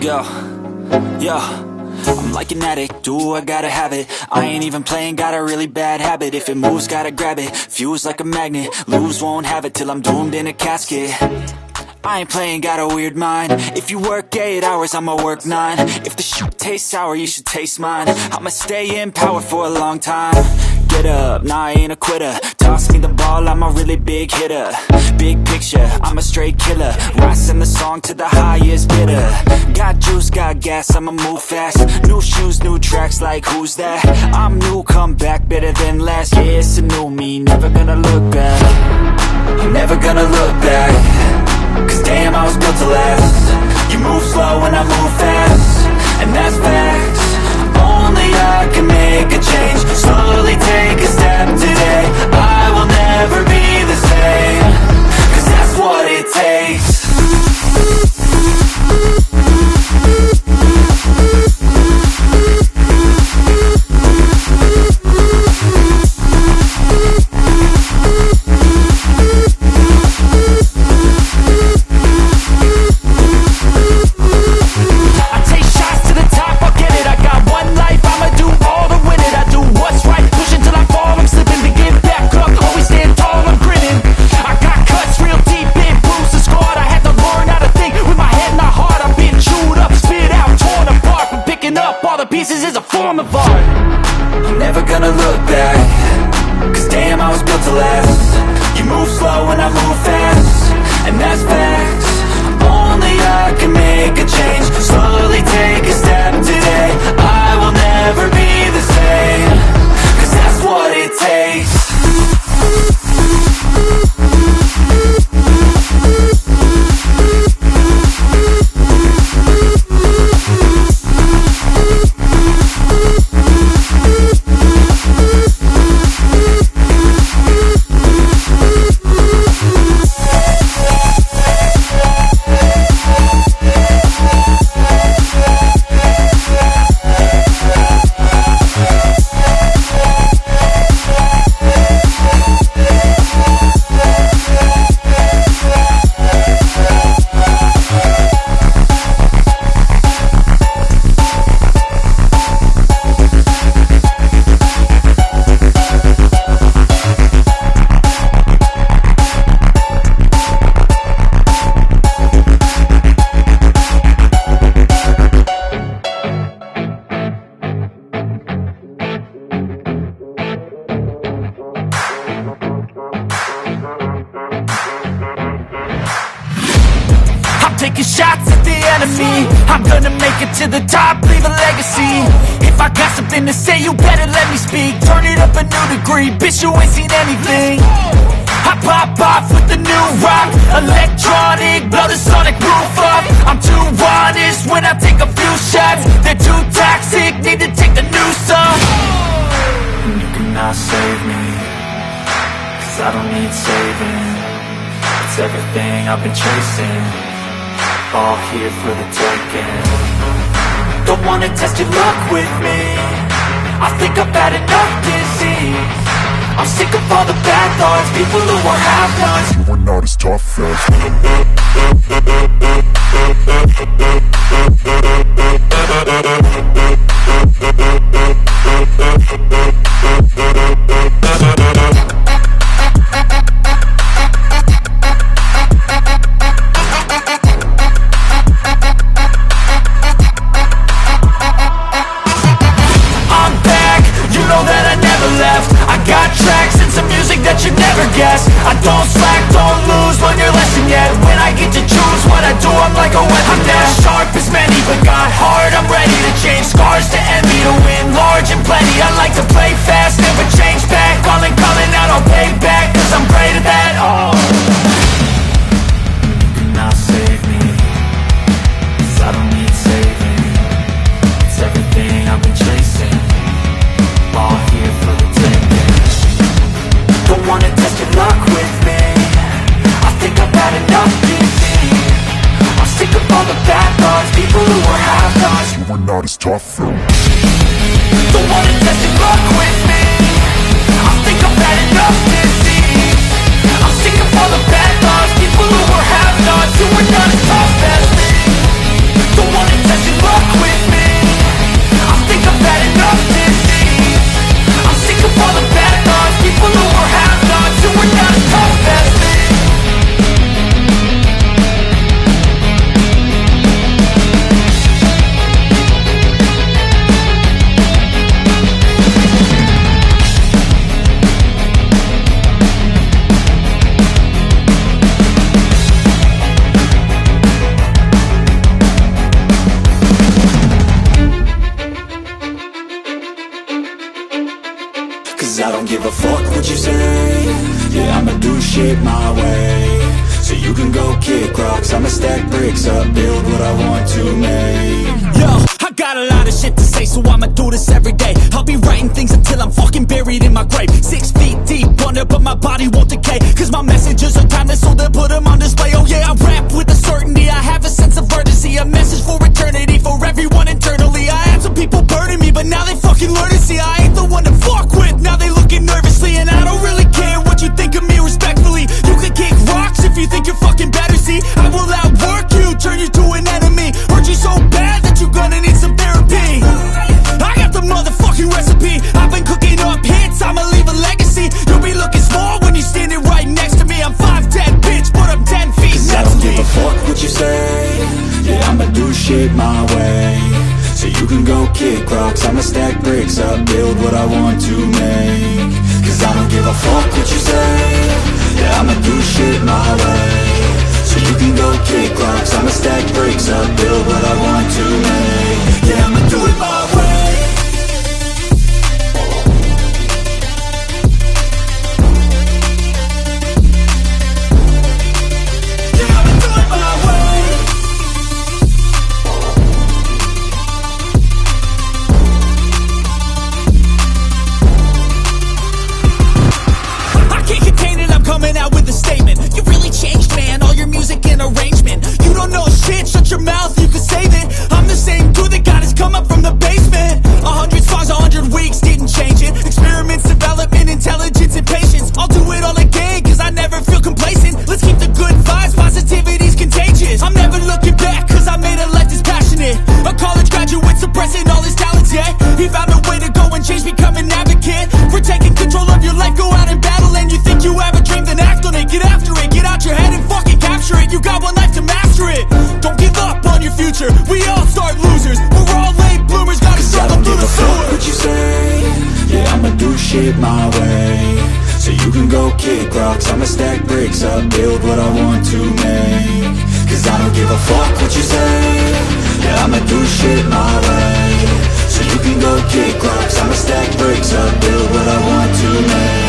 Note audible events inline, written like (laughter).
Let's go. Yo. I'm like an addict, do I gotta have it? I ain't even playing, got a really bad habit. If it moves, gotta grab it, fuse like a magnet. Lose, won't have it till I'm doomed in a casket. I ain't playing, got a weird mind. If you work 8 hours, I'ma work 9 If the shoot tastes sour, you should taste mine. I'ma stay in power for a long time Get up, nah I ain't a quitter. Toss me the ball, I'm a really big hitter. Big picture, I'm a straight killer. Rising the song to the highest bidder. Got juice, got gas, I'ma move fast. New shoes, new tracks, like who's that? I'm new, come back, better than last Yeah, it's a new me, never gonna look back. Never gonna look back. Cause damn, I was built to last. You move pieces is a form of art. I'm never gonna look back. Cause damn, I was built to last. You move slow and I move fast. And that's facts. Only I can make a change. Slowly taking shots at the enemy. I'm gonna make it to the top, leave a legacy. If I got something to say, you better let me speak. Turn it up a new degree, bitch you ain't seen anything. I pop off with the new rock. Electronic, blow the sonic roof up. I'm too honest when I take a few shots. They're too toxic, need to take the noose off. You cannot save me Cause I don't need saving. It's everything I've been chasing All here for the taking. Don't wanna test your luck with me. I think I've had enough disease. I'm sick of all the bad thoughts People who are half-nots You are not as tough as (laughs) like a weapon. Not sharp as many, but got heart, I'm ready to change are not as tough as Don't wanna test your luck with me. I think I've had enough disease. I'm sick of all the bad thoughts People who are half-nots Who are not as tough as me. Don't wanna test Cause I don't give a fuck what you say. Yeah, I'ma do shit my way. So you can go kick rocks I'ma stack bricks up, build what I want to make. Yo, I got a lot of shit to say So I'ma do this every day. I'll be writing things until I'm fucking buried in my grave. Six feet deep Wonder, but my body won't decay Cause my messages are timeless So they'll put them on display. Oh yeah, I rap. Can go kick rocks. I'ma stack bricks up, build what I want to make. Cause I don't give a fuck what you say. Yeah, I'ma do shit my way. So you can go kick rocks. I'ma stack bricks up, build what I want to make my way. So you can go kick rocks, I'ma stack bricks up Build what I want to make. Cause I don't give a fuck what you say. Yeah, I'ma do shit my way. So you can go kick rocks, I'ma stack bricks up Build what I want to make.